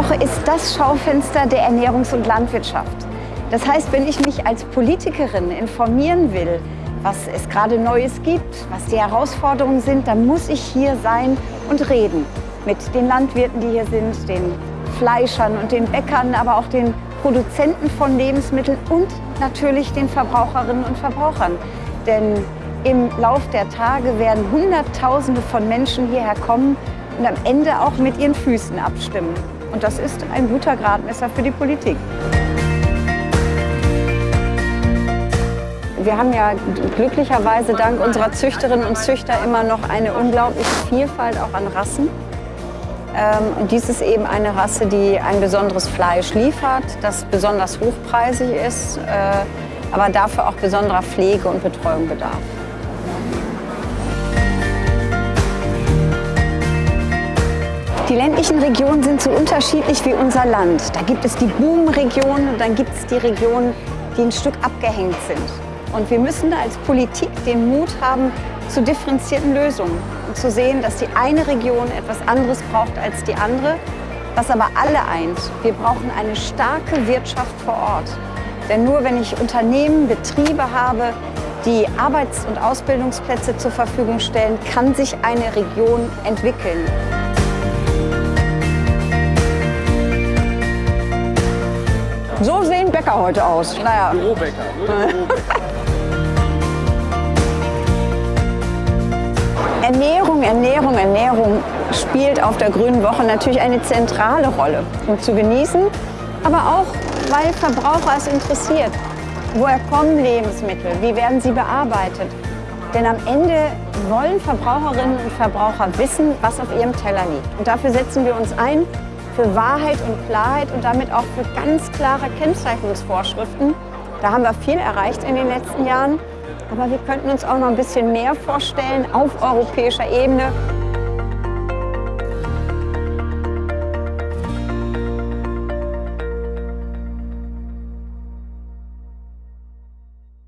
Woche ist das Schaufenster der Ernährungs- und Landwirtschaft. Das heißt, wenn ich mich als Politikerin informieren will, was es gerade Neues gibt, was die Herausforderungen sind, dann muss ich hier sein und reden mit den Landwirten, die hier sind, den Fleischern und den Bäckern, aber auch den Produzenten von Lebensmitteln und natürlich den Verbraucherinnen und Verbrauchern. Denn im Lauf der Tage werden Hunderttausende von Menschen hierher kommen und am Ende auch mit ihren Füßen abstimmen. Und das ist ein guter Gradmesser für die Politik. Wir haben ja glücklicherweise dank unserer Züchterinnen und Züchter immer noch eine unglaubliche Vielfalt auch an Rassen. Ähm, und dies ist eben eine Rasse, die ein besonderes Fleisch liefert, das besonders hochpreisig ist, äh, aber dafür auch besonderer Pflege und Betreuung bedarf. Die ländlichen Regionen sind so unterschiedlich wie unser Land. Da gibt es die Boomregionen und dann gibt es die Regionen, die ein Stück abgehängt sind. Und wir müssen da als Politik den Mut haben zu differenzierten Lösungen und zu sehen, dass die eine Region etwas anderes braucht als die andere, was aber alle eint. Wir brauchen eine starke Wirtschaft vor Ort. Denn nur wenn ich Unternehmen, Betriebe habe, die Arbeits- und Ausbildungsplätze zur Verfügung stellen, kann sich eine Region entwickeln. So sehen Bäcker heute aus. Naja. Bürobäcker. Ernährung, Ernährung, Ernährung spielt auf der Grünen Woche natürlich eine zentrale Rolle, um zu genießen, aber auch, weil Verbraucher es interessiert. Woher kommen Lebensmittel? Wie werden sie bearbeitet? Denn am Ende wollen Verbraucherinnen und Verbraucher wissen, was auf ihrem Teller liegt. Und dafür setzen wir uns ein für Wahrheit und Klarheit und damit auch für ganz klare Kennzeichnungsvorschriften. Da haben wir viel erreicht in den letzten Jahren, aber wir könnten uns auch noch ein bisschen mehr vorstellen auf europäischer Ebene.